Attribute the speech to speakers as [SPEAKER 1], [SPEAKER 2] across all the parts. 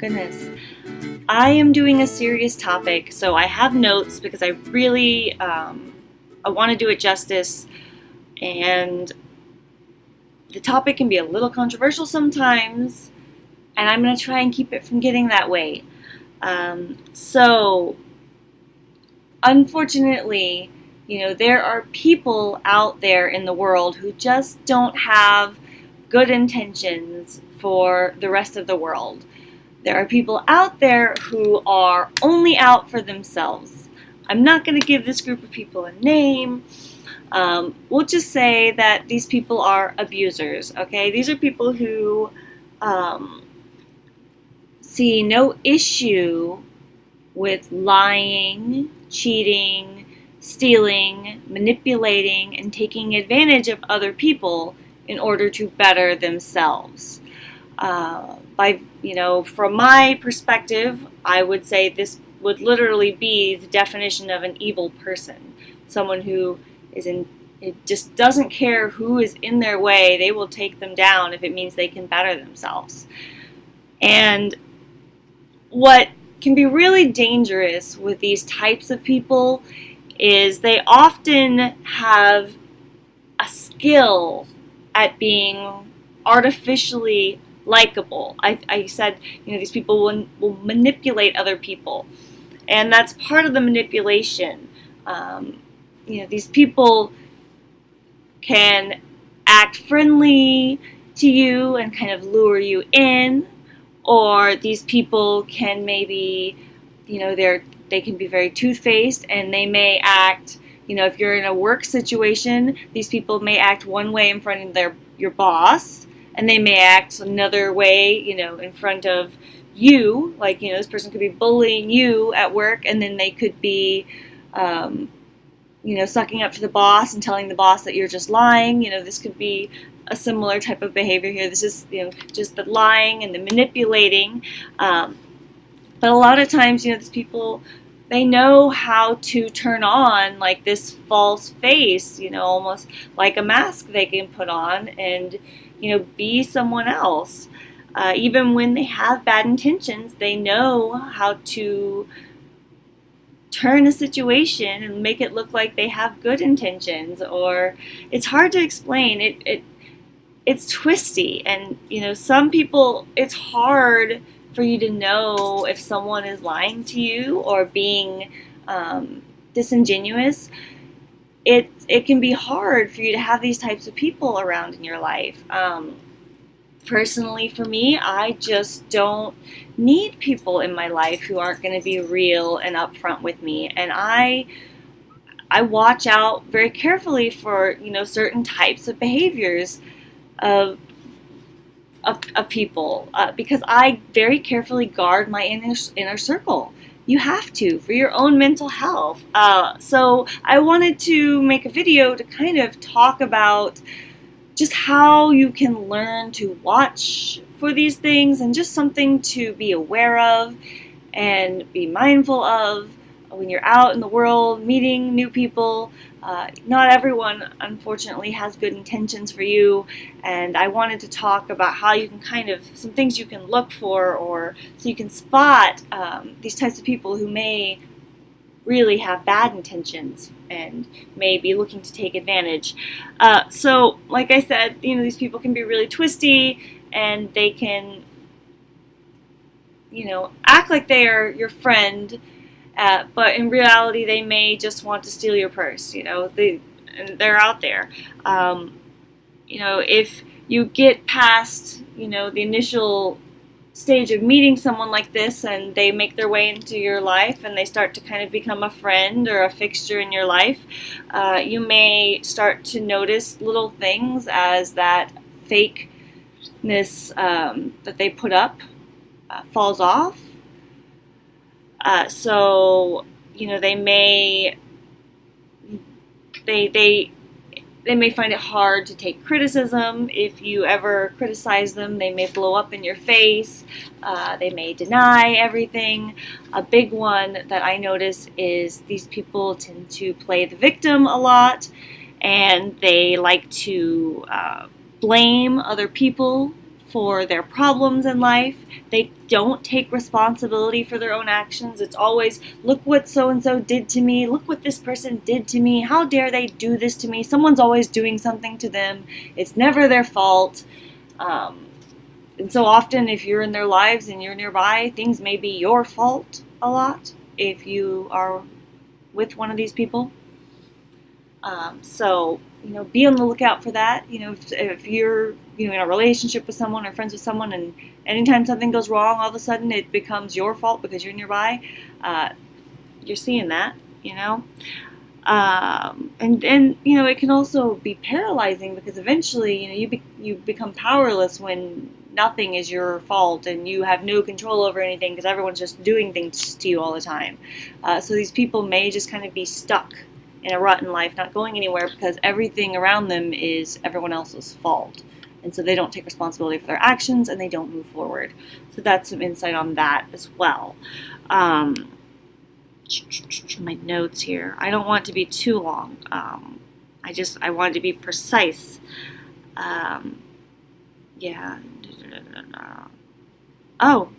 [SPEAKER 1] goodness. I am doing a serious topic, so I have notes because I really um, I want to do it justice, and the topic can be a little controversial sometimes, and I'm going to try and keep it from getting that way. Um, so, unfortunately, you know, there are people out there in the world who just don't have good intentions for the rest of the world. There are people out there who are only out for themselves. I'm not going to give this group of people a name. Um, we'll just say that these people are abusers, okay? These are people who um, see no issue with lying, cheating, stealing, manipulating, and taking advantage of other people in order to better themselves. Uh, by, you know, from my perspective, I would say this would literally be the definition of an evil person. Someone who is in it just doesn't care who is in their way. They will take them down if it means they can better themselves. And what can be really dangerous with these types of people is they often have a skill at being artificially likable. I, I said, you know, these people will, will manipulate other people. And that's part of the manipulation. Um, you know, these people can act friendly to you and kind of lure you in, or these people can maybe, you know, they're they can be very two-faced and they may act you know if you're in a work situation these people may act one way in front of their your boss and they may act another way you know in front of you like you know this person could be bullying you at work and then they could be um, you know, sucking up to the boss and telling the boss that you're just lying. You know, this could be a similar type of behavior here. This is, you know, just the lying and the manipulating. Um, but a lot of times, you know, these people, they know how to turn on like this false face, you know, almost like a mask they can put on and, you know, be someone else. Uh, even when they have bad intentions, they know how to turn a situation and make it look like they have good intentions or it's hard to explain it it it's twisty and you know some people it's hard for you to know if someone is lying to you or being um, disingenuous it it can be hard for you to have these types of people around in your life um, personally for me, I just don't need people in my life who aren't going to be real and upfront with me. And I I watch out very carefully for, you know, certain types of behaviors of of, of people uh, because I very carefully guard my inner, inner circle. You have to for your own mental health. Uh, so I wanted to make a video to kind of talk about just how you can learn to watch for these things and just something to be aware of and be mindful of when you're out in the world meeting new people. Uh, not everyone, unfortunately, has good intentions for you, and I wanted to talk about how you can kind of, some things you can look for, or so you can spot um, these types of people who may really have bad intentions and may be looking to take advantage. Uh, so, like I said, you know, these people can be really twisty and they can, you know, act like they are your friend, uh, but in reality, they may just want to steal your purse. You know, they they're out there. Um, you know, if you get past, you know, the initial stage of meeting someone like this and they make their way into your life and they start to kind of become a friend or a fixture in your life, uh, you may start to notice little things as that fakeness um, that they put up uh, falls off. Uh, so, you know, they may, they, they, they may find it hard to take criticism. If you ever criticize them, they may blow up in your face. Uh, they may deny everything. A big one that I notice is these people tend to play the victim a lot and they like to uh, blame other people for their problems in life. They don't take responsibility for their own actions. It's always, look what so and so did to me. Look what this person did to me. How dare they do this to me? Someone's always doing something to them. It's never their fault. Um, and so often, if you're in their lives and you're nearby, things may be your fault a lot if you are with one of these people. Um, so, you know, be on the lookout for that. You know, if, if, you're you know in a relationship with someone or friends with someone, and anytime something goes wrong, all of a sudden it becomes your fault because you're nearby. Uh, you're seeing that, you know. Um, and and you know it can also be paralyzing because eventually you know you be, you become powerless when nothing is your fault and you have no control over anything because everyone's just doing things to you all the time. Uh, so these people may just kind of be stuck in a rut in life, not going anywhere because everything around them is everyone else's fault. And so they don't take responsibility for their actions and they don't move forward. So that's some insight on that as well. Um, my notes here. I don't want to be too long. Um, I just I wanted to be precise. Um, yeah. Oh,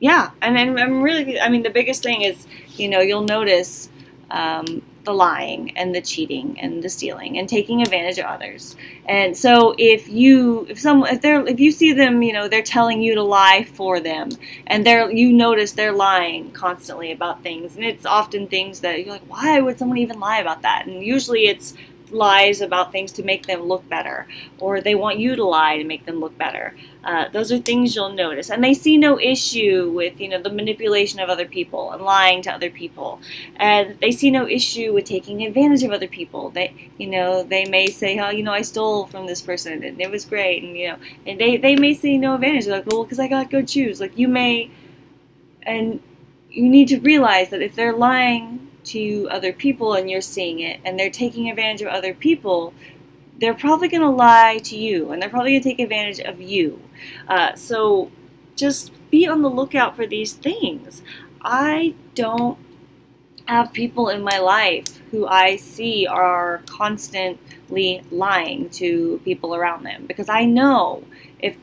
[SPEAKER 1] yeah. And I'm really. I mean, the biggest thing is, you know, you'll notice um, the lying and the cheating and the stealing and taking advantage of others. And so if you if some if they're if you see them, you know, they're telling you to lie for them and they're you notice they're lying constantly about things and it's often things that you're like, why would someone even lie about that? And usually it's lies about things to make them look better, or they want you to lie to make them look better. Uh, those are things you'll notice, and they see no issue with you know the manipulation of other people and lying to other people, and they see no issue with taking advantage of other people. They you know they may say, oh you know I stole from this person and it was great, and you know and they they may see no advantage. They're like well because I got good shoes. Like you may, and you need to realize that if they're lying to other people and you're seeing it and they're taking advantage of other people, they're probably going to lie to you and they're probably going to take advantage of you. Uh, so just be on the lookout for these things. I don't have people in my life who I see are constantly lying to people around them because I know if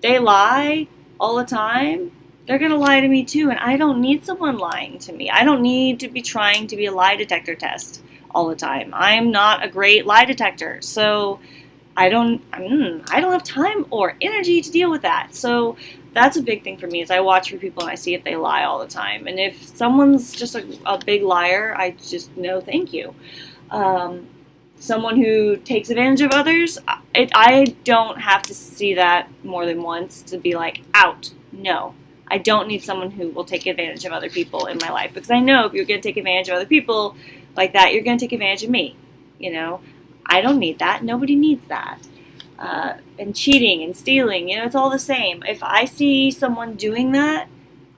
[SPEAKER 1] they lie all the time, they're going to lie to me too. And I don't need someone lying to me. I don't need to be trying to be a lie detector test all the time. I'm not a great lie detector. So I don't, mm, I don't have time or energy to deal with that. So that's a big thing for me is I watch for people and I see if they lie all the time. And if someone's just a, a big liar, I just no thank you. Um, someone who takes advantage of others, it, I don't have to see that more than once to be like, out. No, I don't need someone who will take advantage of other people in my life because I know if you're going to take advantage of other people like that, you're going to take advantage of me. You know, I don't need that. Nobody needs that. Uh, and cheating and stealing, you know, it's all the same. If I see someone doing that,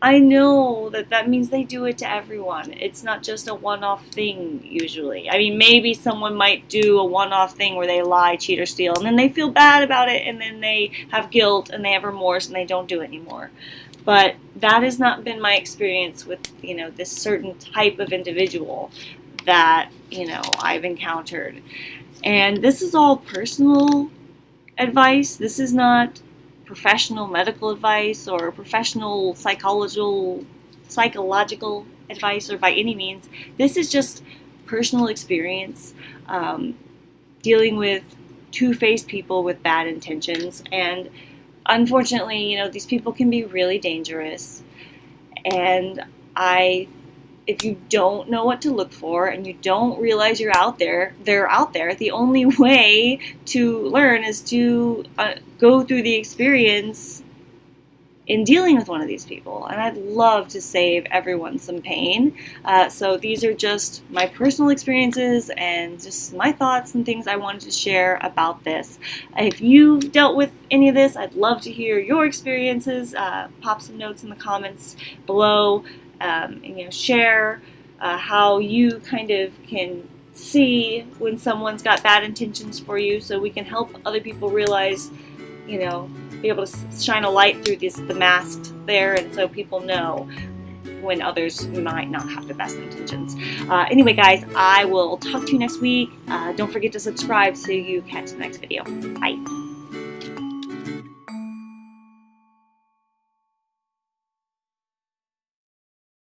[SPEAKER 1] I know that that means they do it to everyone. It's not just a one off thing, usually. I mean, maybe someone might do a one off thing where they lie, cheat, or steal, and then they feel bad about it, and then they have guilt and they have remorse and they don't do it anymore. But that has not been my experience with, you know, this certain type of individual that, you know, I've encountered. And this is all personal advice. This is not professional medical advice or professional psychological psychological advice or by any means. This is just personal experience um, dealing with two-faced people with bad intentions and unfortunately, you know, these people can be really dangerous. And I, if you don't know what to look for and you don't realize you're out there, they're out there. The only way to learn is to uh, go through the experience in dealing with one of these people. And I'd love to save everyone some pain. Uh, so these are just my personal experiences and just my thoughts and things I wanted to share about this. If you've dealt with any of this, I'd love to hear your experiences. Uh, pop some notes in the comments below. Um, and, you know, share uh, how you kind of can see when someone's got bad intentions for you so we can help other people realize, you know, be able to shine a light through this, the mask there, and so people know when others might not have the best intentions. Uh, anyway, guys, I will talk to you next week. Uh, don't forget to subscribe so you catch the next video. Bye.